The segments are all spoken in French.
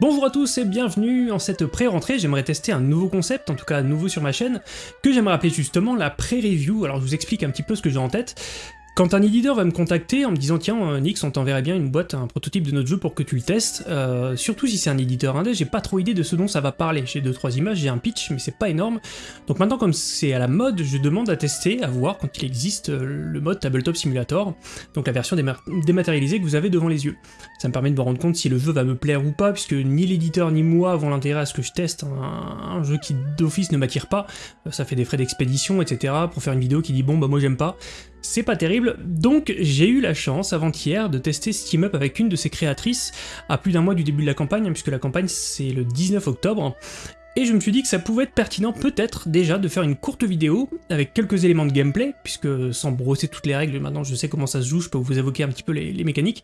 Bonjour à tous et bienvenue en cette pré-rentrée, j'aimerais tester un nouveau concept, en tout cas nouveau sur ma chaîne, que j'aimerais appeler justement la pré-review, alors je vous explique un petit peu ce que j'ai en tête. Quand un éditeur va me contacter en me disant tiens euh, Nix on t'enverrait bien une boîte, un prototype de notre jeu pour que tu le testes, euh, surtout si c'est un éditeur indé, j'ai pas trop idée de ce dont ça va parler. J'ai deux trois images, j'ai un pitch, mais c'est pas énorme. Donc maintenant comme c'est à la mode, je demande à tester, à voir quand il existe euh, le mode Tabletop Simulator, donc la version dématérialisée que vous avez devant les yeux. Ça me permet de me rendre compte si le jeu va me plaire ou pas, puisque ni l'éditeur ni moi avons l'intérêt à ce que je teste un, jeu qui d'office ne m'attire pas. Ça fait des frais d'expédition, etc. pour faire une vidéo qui dit bon bah moi j'aime pas c'est pas terrible, donc j'ai eu la chance avant-hier de tester Steam Up avec une de ses créatrices à plus d'un mois du début de la campagne, hein, puisque la campagne c'est le 19 octobre, et je me suis dit que ça pouvait être pertinent peut-être déjà de faire une courte vidéo avec quelques éléments de gameplay, puisque sans brosser toutes les règles, maintenant je sais comment ça se joue, je peux vous évoquer un petit peu les, mécaniques,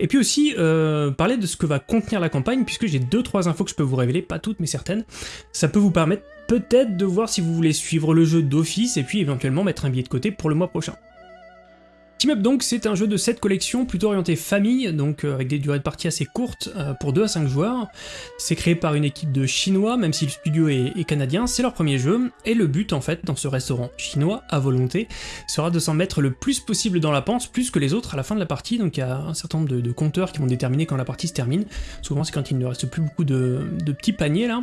et puis aussi euh, parler de ce que va contenir la campagne, puisque j'ai 2-3 infos que je peux vous révéler, pas toutes mais certaines, ça peut vous permettre peut-être de voir si vous voulez suivre le jeu d'office et puis éventuellement mettre un billet de côté pour le mois prochain. Team Up donc c'est un jeu de 7 collections plutôt orienté famille, donc euh, avec des durées de partie assez courtes euh, pour 2 à 5 joueurs. C'est créé par une équipe de chinois, même si le studio est, canadien, c'est leur premier jeu, et le but en fait dans ce restaurant chinois à volonté sera de s'en mettre le plus possible dans la panse, plus que les autres à la fin de la partie, donc il y a un certain nombre de, compteurs qui vont déterminer quand la partie se termine, souvent c'est quand il ne reste plus beaucoup de, de petits paniers là,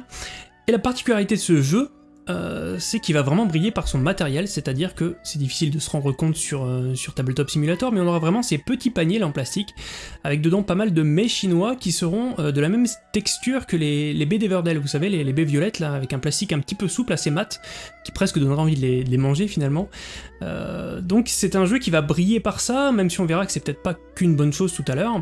et la particularité de ce jeu, euh, c'est qu'il va vraiment briller par son matériel, c'est-à-dire que c'est difficile de se rendre compte sur, euh, sur Tabletop Simulator, mais on aura vraiment ces petits paniers en plastique, avec dedans pas mal de mets chinois qui seront euh, de la même texture que les, les baies d'Everdell, vous savez, les, les, baies violettes là, avec un plastique un petit peu souple, assez mat, qui presque donnera envie de les, de les manger finalement. donc c'est un jeu qui va briller par ça, même si on verra que c'est peut-être pas qu'une bonne chose tout à l'heure.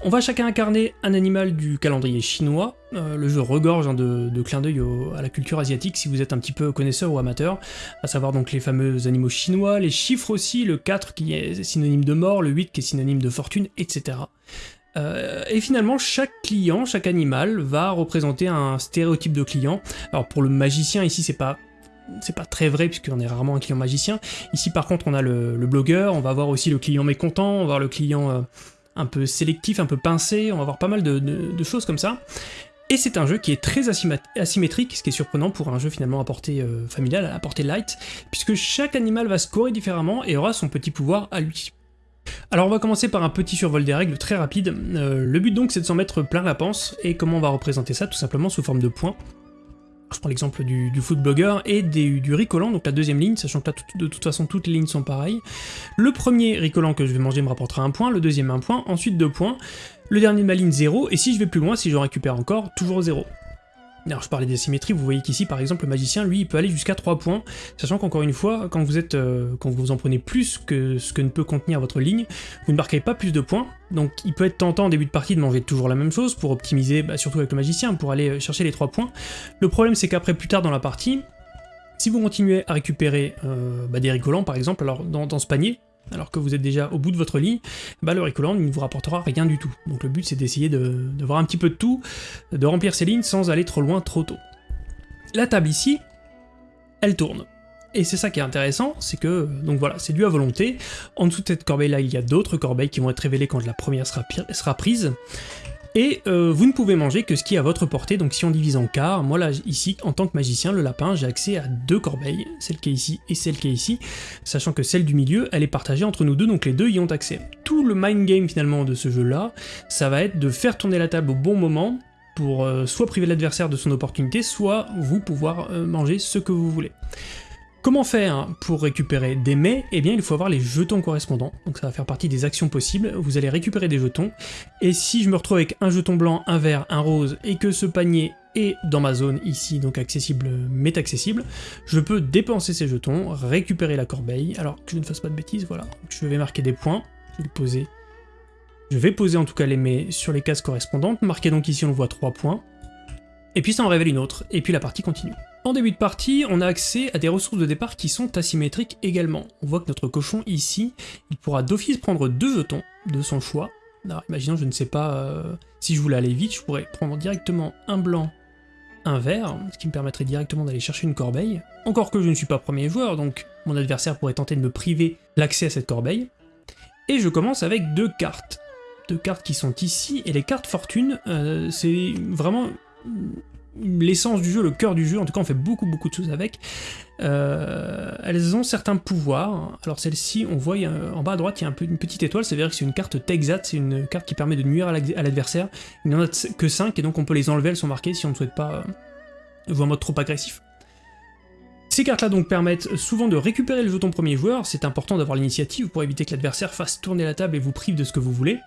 On va chacun incarner un animal du calendrier chinois, euh, le jeu regorge hein, de, clins d'œil à la culture asiatique si vous êtes un petit peu connaisseur ou amateur, à savoir donc les fameux animaux chinois, les chiffres aussi, le 4 qui est synonyme de mort, le 8 qui est synonyme de fortune, etc. Euh, et finalement, chaque client, chaque animal va représenter un stéréotype de client. Alors pour le magicien, ici c'est pas c'est pas très vrai puisqu'on est rarement un client magicien. Ici par contre on a le, blogueur, on va avoir aussi le client mécontent, on va avoir le client... Euh, un peu sélectif, un peu pincé, on va avoir pas mal de, choses comme ça. Et c'est un jeu qui est très asymétrique, ce qui est surprenant pour un jeu finalement à portée euh, familiale, à portée light, puisque chaque animal va scorer différemment et aura son petit pouvoir à lui. Alors on va commencer par un petit survol des règles très rapide. Euh, le but donc c'est de s'en mettre plein la panse, et comment on va représenter ça Tout simplement sous forme de points je prends l'exemple du, foot blogger, et du ricolant, donc la deuxième ligne, sachant que là, de toute façon, toutes les lignes sont pareilles. Le premier ricolant que je vais manger me rapportera un point, le deuxième un point, ensuite deux points, le dernier de ma ligne 0, et si je vais plus loin, si j'en récupère encore, toujours 0. Alors je parlais d'asymétrie, vous voyez qu'ici par exemple le magicien lui il peut aller jusqu'à 3 points, sachant qu'encore une fois, quand vous êtes euh, quand vous en prenez plus que ce que ne peut contenir votre ligne, vous ne marquez pas plus de points, donc il peut être tentant en début de partie de manger toujours la même chose pour optimiser, bah, surtout avec le magicien, pour aller chercher les 3 points. Le problème c'est qu'après plus tard dans la partie, si vous continuez à récupérer euh, bah, des ricolants par exemple, alors dans ce panier, alors que vous êtes déjà au bout de votre ligne, bah le Ricolant ne vous rapportera rien du tout. Donc le but c'est d'essayer de, voir un petit peu de tout, de remplir ces lignes sans aller trop loin trop tôt. La table ici, elle tourne. Et c'est ça qui est intéressant, c'est que, donc voilà, c'est dû à volonté. En dessous de cette corbeille là, il y a d'autres corbeilles qui vont être révélées quand la première sera prise. Et euh, vous ne pouvez manger que ce qui est à votre portée, donc si on divise en quart, moi là, ici, en tant que magicien, le lapin, j'ai accès à deux corbeilles, celle qui est ici et celle qui est ici, sachant que celle du milieu, elle est partagée entre nous deux, donc les deux y ont accès. Tout le mind game finalement de ce jeu-là, ça va être de faire tourner la table au bon moment, pour euh, soit priver l'adversaire de son opportunité, soit vous pouvoir euh, manger ce que vous voulez. Comment faire pour récupérer des mets? Eh bien il faut avoir les jetons correspondants, donc ça va faire partie des actions possibles, vous allez récupérer des jetons, et si je me retrouve avec un jeton blanc, un vert, un rose, et que ce panier est dans ma zone ici, donc accessible, mais accessible, je peux dépenser ces jetons, récupérer la corbeille, alors que je ne fasse pas de bêtises, voilà, je vais marquer des points, je vais poser, je vais poser en tout cas les mets sur les cases correspondantes, marquer donc ici on voit 3 points, et puis ça en révèle une autre, et puis la partie continue. En début de partie, on a accès à des ressources de départ qui sont asymétriques également. On voit que notre cochon ici, il pourra d'office prendre deux jetons de son choix. Alors imaginons, je ne sais pas, euh, si je voulais aller vite, je pourrais prendre directement un blanc, un vert, ce qui me permettrait directement d'aller chercher une corbeille. Encore que je ne suis pas premier joueur, donc mon adversaire pourrait tenter de me priver l'accès à cette corbeille. Et je commence avec deux cartes. de cartes qui sont ici, et les cartes fortune, euh, c'est vraiment l'essence du jeu, le cœur du jeu, en tout cas on fait beaucoup beaucoup de choses avec. Euh, elles ont certains pouvoirs, alors celle-ci, on voit en bas à droite, il y a une petite étoile, ça veut dire que c'est une carte Texat, c'est une carte qui permet de nuire à l'adversaire, il n'y en a que 5, et donc on peut les enlever, elles sont marquées si on ne souhaite pas jouer en mode trop agressif. Ces cartes-là donc permettent souvent de récupérer le jeton premier joueur, c'est important d'avoir l'initiative pour éviter que l'adversaire fasse tourner la table et vous prive de ce que vous voulez.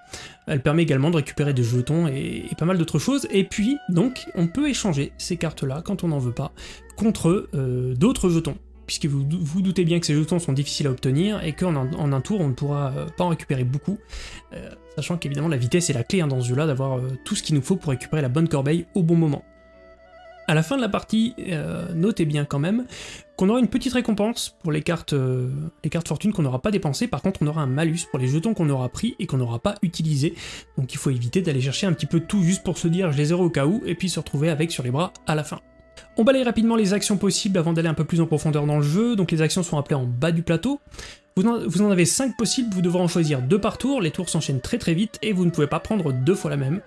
Elle permet également de récupérer des jetons et, pas mal d'autres choses, et puis donc on peut échanger ces cartes-là, quand on n'en veut pas, contre euh, d'autres jetons puisque vous vous doutez bien que ces jetons sont difficiles à obtenir, et qu'en en un tour on ne pourra euh, pas en récupérer beaucoup, euh, sachant qu'évidemment la vitesse est la clé hein, dans ce jeu-là, d'avoir tout ce qu'il nous faut pour récupérer la bonne corbeille au bon moment. À la fin de la partie, euh, notez bien quand même qu'on aura une petite récompense pour les cartes, euh, les cartes fortune qu'on n'aura pas dépensées, par contre on aura un malus pour les jetons qu'on aura pris et qu'on n'aura pas utilisés, donc il faut éviter d'aller chercher un petit peu tout juste pour se dire je les aurai au cas où, et puis se retrouver avec sur les bras à la fin. On balaye rapidement les actions possibles avant d'aller un peu plus en profondeur dans le jeu, donc les actions sont appelées en bas du plateau. Vous en, avez 5 possibles, vous devrez en choisir 2 par tour, les tours s'enchaînent très très vite et vous ne pouvez pas prendre deux fois la même.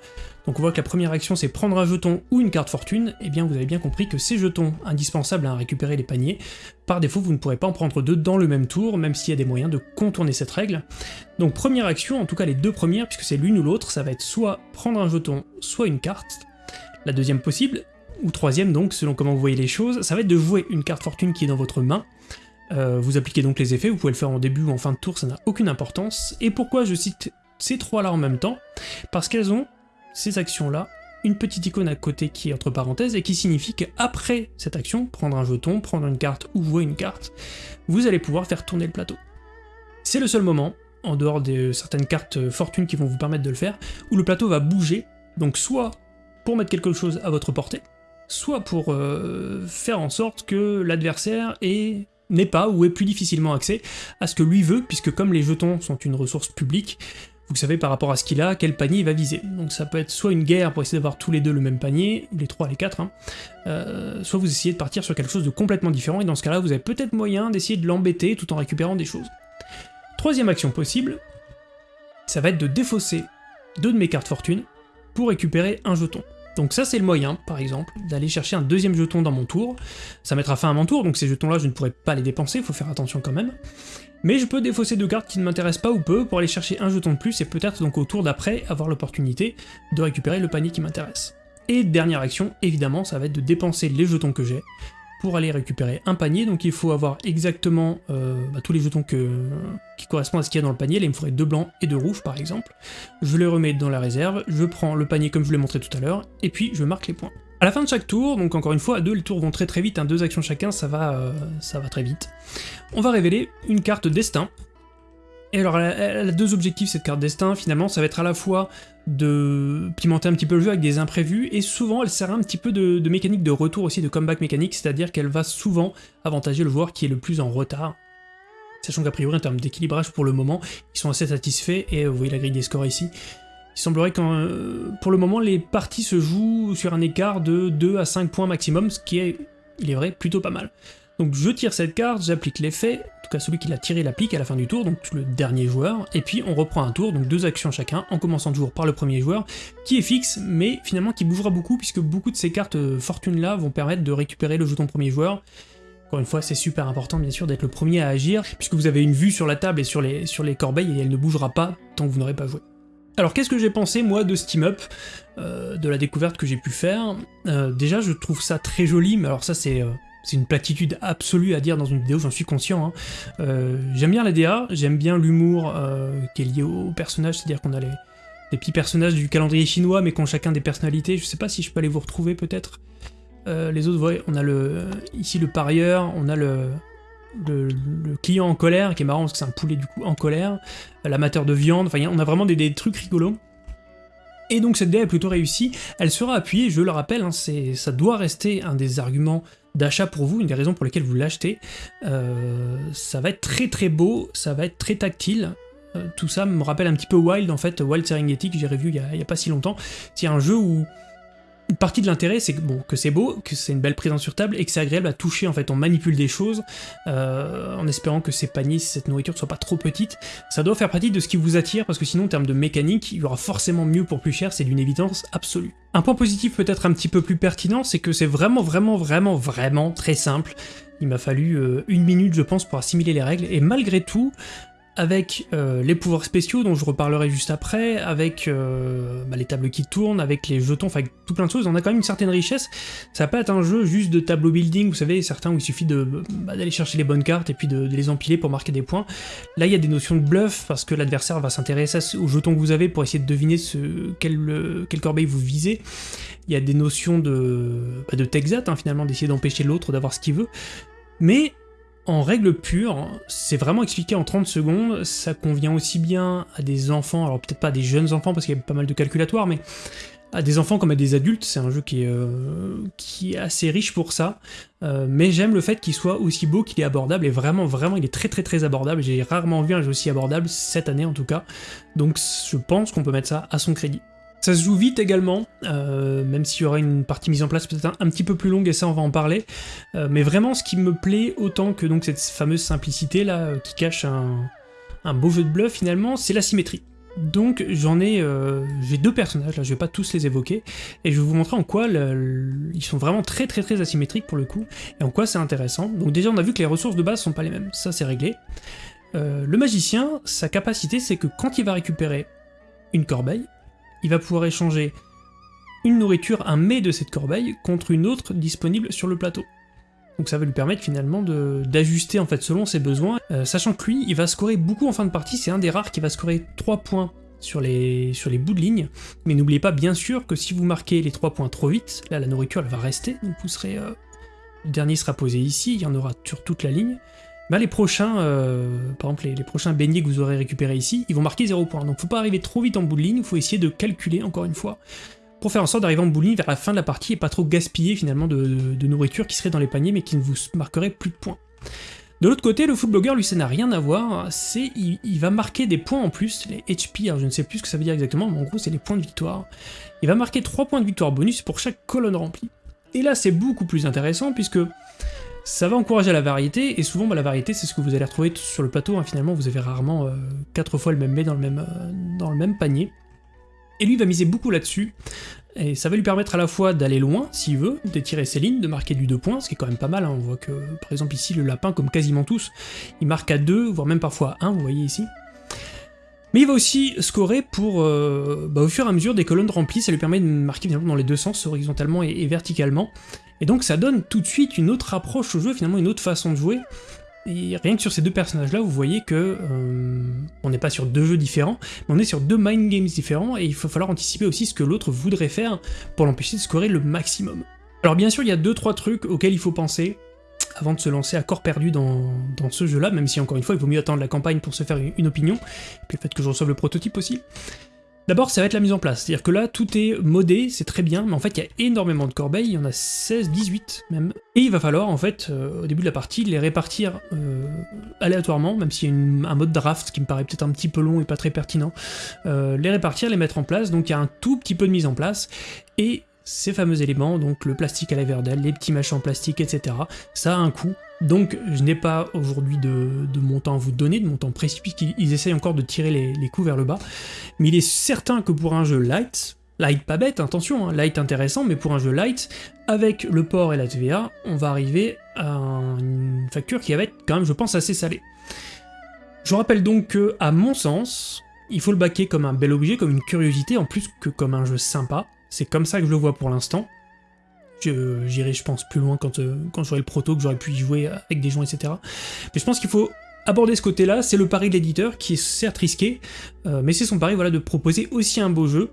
Donc on voit que la première action c'est prendre un jeton ou une carte fortune, et eh bien vous avez bien compris que ces jetons indispensables à récupérer les paniers, par défaut vous ne pourrez pas en prendre deux dans le même tour, même s'il y a des moyens de contourner cette règle. Donc première action, en tout cas les deux premières, puisque c'est l'une ou l'autre, ça va être soit prendre un jeton, soit une carte. La deuxième possible, ou troisième donc, selon comment vous voyez les choses, ça va être de jouer une carte fortune qui est dans votre main, euh, vous appliquez donc les effets, vous pouvez le faire en début ou en fin de tour, ça n'a aucune importance. Et pourquoi je cite ces trois-là en même temps? Parce qu'elles ont ces actions-là, une petite icône à côté qui est entre parenthèses et qui signifie qu'après cette action, prendre un jeton, prendre une carte ou jouer une carte, vous allez pouvoir faire tourner le plateau. C'est le seul moment, en dehors de certaines cartes fortune qui vont vous permettre de le faire, où le plateau va bouger, donc soit pour mettre quelque chose à votre portée, soit pour euh, faire en sorte que l'adversaire n'ait pas ou ait plus difficilement accès à ce que lui veut, puisque comme les jetons sont une ressource publique, vous savez par rapport à ce qu'il a, quel panier il va viser. Donc ça peut être soit une guerre pour essayer d'avoir tous les deux le même panier, les trois, les quatre, hein, euh, soit vous essayez de partir sur quelque chose de complètement différent, et dans ce cas-là, vous avez peut-être moyen d'essayer de l'embêter tout en récupérant des choses. Troisième action possible, ça va être de défausser deux de mes cartes fortune pour récupérer un jeton. Donc ça c'est le moyen, par exemple, d'aller chercher un deuxième jeton dans mon tour. Ça mettra fin à mon tour, donc ces jetons-là je ne pourrai pas les dépenser, il faut faire attention quand même. Mais je peux défausser deux cartes qui ne m'intéressent pas ou peu pour aller chercher un jeton de plus et peut-être donc au tour d'après avoir l'opportunité de récupérer le panier qui m'intéresse. Et dernière action, évidemment, ça va être de dépenser les jetons que j'ai pour aller récupérer un panier, donc il faut avoir exactement euh, bah, tous les jetons qui correspondent à ce qu'il y a dans le panier, là il me faudrait deux blancs et deux rouges par exemple, je les remets dans la réserve, je prends le panier comme je l'ai montré tout à l'heure, et puis je marque les points. À la fin de chaque tour, donc encore une fois, à deux, les tours vont très très vite, hein, deux actions chacun, ça va, euh, ça va très vite, on va révéler une carte destin, et alors, deux objectifs, cette carte destin, finalement, ça va être à la fois de pimenter un petit peu le jeu avec des imprévus, et souvent elle sert un petit peu de, mécanique de retour aussi, de comeback mécanique, c'est-à-dire qu'elle va souvent avantager le joueur qui est le plus en retard. Sachant qu'a priori, en termes d'équilibrage pour le moment, ils sont assez satisfaits, et vous voyez la grille des scores ici. Il semblerait que euh, pour le moment, les parties se jouent sur un écart de 2 à 5 points maximum, ce qui est, il est vrai, plutôt pas mal. Donc je tire cette carte, j'applique l'effet, en tout cas celui qui l'a tiré l'applique à la fin du tour, donc le dernier joueur, et puis on reprend un tour, donc deux actions chacun, en commençant toujours par le premier joueur, qui est fixe, mais finalement qui bougera beaucoup, puisque beaucoup de ces cartes euh, fortune là vont permettre de récupérer le jeton premier joueur, encore une fois, c'est super important bien sûr d'être le premier à agir, puisque vous avez une vue sur la table et sur les, sur les corbeilles, et elle ne bougera pas tant que vous n'aurez pas joué. Alors qu'est-ce que j'ai pensé moi de Steam Up, euh, de la découverte que j'ai pu faire? Euh, Déjà je trouve ça très joli, mais alors ça c'est c'est une platitude absolue à dire dans une vidéo, j'en suis conscient. Hein. Euh, j'aime bien la DA, j'aime bien l'humour euh, qui est lié au personnage, c'est-à-dire qu'on a les, petits personnages du calendrier chinois, mais qui ont chacun des personnalités. Je sais pas si je peux aller vous retrouver peut-être. Euh, les autres, voyez, on a le ici le parieur, on a le, le, client en colère, qui est marrant parce que c'est un poulet du coup en colère, l'amateur de viande, enfin on a vraiment des, trucs rigolos. Et donc cette DA est plutôt réussie, elle sera appuyée, je le rappelle, hein, ça doit rester un des arguments d'achat pour vous, une des raisons pour lesquelles vous l'achetez. Euh, ça va être très très beau, ça va être très tactile. Euh, tout ça me rappelle un petit peu Wild en fait, Wild Serengeti que j'ai revu il y, a, pas si longtemps. C'est un jeu où une partie de l'intérêt, c'est que, bon, que c'est beau, que c'est une belle présence sur table, et que c'est agréable à toucher, en fait, on manipule des choses, euh, en espérant que ces paniers, cette nourriture ne soit pas trop petite. Ça doit faire partie de ce qui vous attire, parce que sinon, en termes de mécanique, il y aura forcément mieux pour plus cher, c'est d'une évidence absolue. Un point positif peut-être un petit peu plus pertinent, c'est que c'est vraiment, vraiment, vraiment, vraiment très simple. Il m'a fallu euh, une minute, je pense, pour assimiler les règles, et malgré tout, avec euh, les pouvoirs spéciaux dont je reparlerai juste après, avec euh, bah, les tables qui tournent, avec les jetons, enfin tout plein de choses, on a quand même une certaine richesse. Ça va pas être un jeu juste de tableau building, vous savez, certains où il suffit bah, d'aller chercher les bonnes cartes et puis de, les empiler pour marquer des points. Là, il y a des notions de bluff, parce que l'adversaire va s'intéresser aux jetons que vous avez pour essayer de deviner ce, quel, quel corbeille vous visez. Il y a des notions de, bah, de Texat, hein, finalement, d'essayer d'empêcher l'autre d'avoir ce qu'il veut. Mais en règle pure, c'est vraiment expliqué en 30 secondes, ça convient aussi bien à des enfants, alors peut-être pas à des jeunes enfants parce qu'il y a pas mal de calculatoires, mais à des enfants comme à des adultes, c'est un jeu qui est, euh, assez riche pour ça, euh, mais j'aime le fait qu'il soit aussi beau qu'il est abordable, et vraiment, vraiment, il est très très très abordable, j'ai rarement vu un jeu aussi abordable, cette année en tout cas, donc je pense qu'on peut mettre ça à son crédit. Ça se joue vite également, euh, même s'il y aura une partie mise en place peut-être un, petit peu plus longue, et ça on va en parler. Euh, mais vraiment, ce qui me plaît autant que donc cette fameuse simplicité là, euh, qui cache un, beau jeu de bluff finalement, c'est la symétrie. Donc j'en ai, j'ai deux personnages là, je vais pas tous les évoquer, et je vais vous montrer en quoi ils sont vraiment très très très asymétriques pour le coup, et en quoi c'est intéressant. Donc déjà on a vu que les ressources de base sont pas les mêmes, ça c'est réglé. le magicien, sa capacité c'est que quand il va récupérer une corbeille, il va pouvoir échanger une nourriture, un mets de cette corbeille, contre une autre disponible sur le plateau. Donc ça va lui permettre finalement d'ajuster en fait selon ses besoins, euh, sachant que lui, il va scorer beaucoup en fin de partie, c'est un des rares qui va scorer 3 points sur les, bouts de ligne, mais n'oubliez pas bien sûr que si vous marquez les 3 points trop vite, là la nourriture elle va rester, donc vous serez... Euh, le dernier sera posé ici, il y en aura sur toute la ligne, bah, les prochains, euh, les, prochains beignets que vous aurez récupérés ici, ils vont marquer 0 points. Donc faut pas arriver trop vite en bout de ligne, il faut essayer de calculer encore une fois, pour faire en sorte d'arriver en bout vers la fin de la partie et pas trop gaspiller finalement de, nourriture qui serait dans les paniers mais qui ne vous marquerait plus de points. De l'autre côté, le footblogger, lui, ça n'a rien à voir, c'est il, va marquer des points en plus, les HP, alors je ne sais plus ce que ça veut dire exactement, mais en gros c'est les points de victoire. Il va marquer 3 points de victoire bonus pour chaque colonne remplie. Et là c'est beaucoup plus intéressant puisque ça va encourager la variété, et souvent bah, la variété c'est ce que vous allez retrouver sur le plateau, hein. finalement vous avez rarement 4 euh, fois le même mets dans le même, euh, dans le même panier. Et lui va miser beaucoup là-dessus, et ça va lui permettre à la fois d'aller loin, s'il veut, d'étirer ses lignes, de marquer du 2 points, ce qui est quand même pas mal, hein. on voit que par exemple ici le lapin, comme quasiment tous, il marque à 2, voire même parfois à 1, vous voyez ici. Mais il va aussi scorer pour, euh, bah, au fur et à mesure des colonnes remplies, ça lui permet de marquer dans les deux sens, horizontalement et verticalement, et donc ça donne tout de suite une autre approche au jeu, finalement une autre façon de jouer. Et rien que sur ces deux personnages-là, vous voyez que euh, on n'est pas sur deux jeux différents, mais on est sur deux mind games différents, et il va falloir anticiper aussi ce que l'autre voudrait faire pour l'empêcher de scorer le maximum. Alors bien sûr, il y a deux trois trucs auxquels il faut penser avant de se lancer à corps perdu dans, dans ce jeu-là, même si encore une fois, il vaut mieux attendre la campagne pour se faire une opinion, et puis le fait que je reçoive le prototype aussi. D'abord, ça va être la mise en place, c'est-à-dire que là, tout est modé, c'est très bien, mais en fait, il y a énormément de corbeilles, il y en a 16, 18 même, et il va falloir, en fait, euh, au début de la partie, les répartir euh, aléatoirement, même s'il y a un mode draft qui me paraît peut-être un petit peu long et pas très pertinent, euh, les répartir, les mettre en place, donc il y a un tout petit peu de mise en place, et ces fameux éléments, donc le plastique à la les petits machins en plastique, etc., ça a un coût, donc je n'ai pas aujourd'hui de, montant à vous donner, de montant précis, puisqu'ils essayent encore de tirer les, coups vers le bas, mais il est certain que pour un jeu light, light pas bête, attention, hein, light intéressant, mais pour un jeu light, avec le port et la TVA, on va arriver à une facture qui va être quand même, je pense, assez salée. Je rappelle donc que, à mon sens, il faut le baquer comme un bel objet, comme une curiosité, en plus que comme un jeu sympa, c'est comme ça que je le vois pour l'instant, J'irai, je pense, plus loin quand, euh, quand j'aurai le proto, que j'aurai pu y jouer avec des gens, etc. Mais je pense qu'il faut aborder ce côté-là, c'est le pari de l'éditeur, qui est certes risqué, euh, mais c'est son pari voilà, de proposer aussi un beau jeu,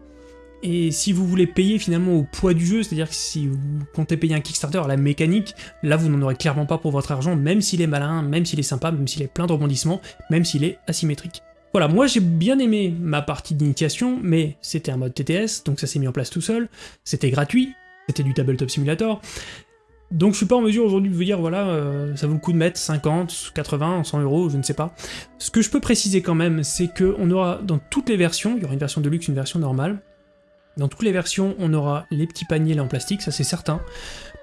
et si vous voulez payer finalement au poids du jeu, c'est-à-dire que si vous comptez payer un Kickstarter à la mécanique, là vous n'en aurez clairement pas pour votre argent, même s'il est malin, même s'il est sympa, même s'il est plein de rebondissements, même s'il est asymétrique. Voilà, moi j'ai bien aimé ma partie d'initiation, mais c'était un mode TTS, donc ça s'est mis en place tout seul, c'était gratuit, c'était du Tabletop Simulator. Donc je suis pas en mesure aujourd'hui de vous dire, voilà, euh, ça vaut le coup de mettre 50, 80, 100 euros, je ne sais pas. Ce que je peux préciser quand même, c'est qu'on aura dans toutes les versions, il y aura une version de luxe, une version normale, Dans toutes les versions, on aura les petits paniers en plastique, ça c'est certain.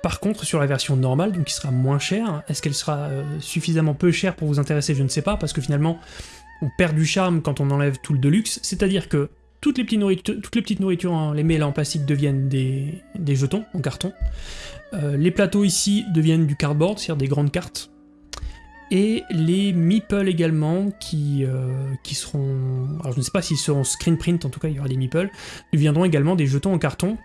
Par contre, sur la version normale, donc qui sera moins chère, est-ce qu'elle sera euh, suffisamment peu chère pour vous intéresser Je ne sais pas, parce que finalement, on perd du charme quand on enlève tout le deluxe, c'est-à-dire que toutes les, petites nourritures, toutes les petites nourritures, les en plastique deviennent des, jetons en carton. Euh, les plateaux ici deviennent du cardboard, c'est-à-dire des grandes cartes et les meeples également qui, euh, qui seront, alors je ne sais pas s'ils seront screen print, en tout cas il y aura des meeples, deviendront également des jetons en carton.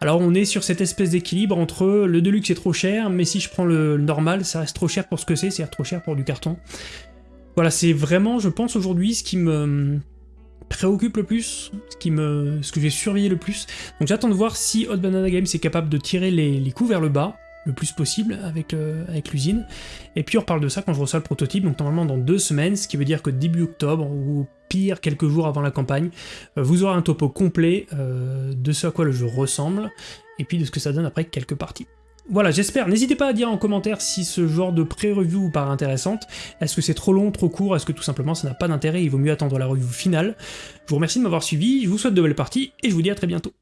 Alors on est sur cette espèce d'équilibre entre le deluxe est trop cher, mais si je prends le normal, ça reste trop cher pour ce que c'est, c'est-à-dire trop cher pour du carton. Voilà, c'est vraiment, je pense aujourd'hui, ce qui me préoccupe le plus, ce, que j'ai surveillé le plus. Donc j'attends de voir si Hot Banana Games est capable de tirer les, coups vers le bas, le plus possible avec, euh, avec l'usine. Et puis on reparle de ça quand je reçois le prototype, donc normalement dans deux semaines, ce qui veut dire que début octobre, ou pire quelques jours avant la campagne, euh, vous aurez un topo complet euh, de ce à quoi le jeu ressemble, et puis de ce que ça donne après quelques parties. Voilà, j'espère. N'hésitez pas à dire en commentaire si ce genre de pré-review vous paraît intéressante. Est-ce que c'est trop long, trop court? Est-ce que tout simplement ça n'a pas d'intérêt? Il vaut mieux attendre la review finale. Je vous remercie de m'avoir suivi, je vous souhaite de belles parties, et je vous dis à très bientôt.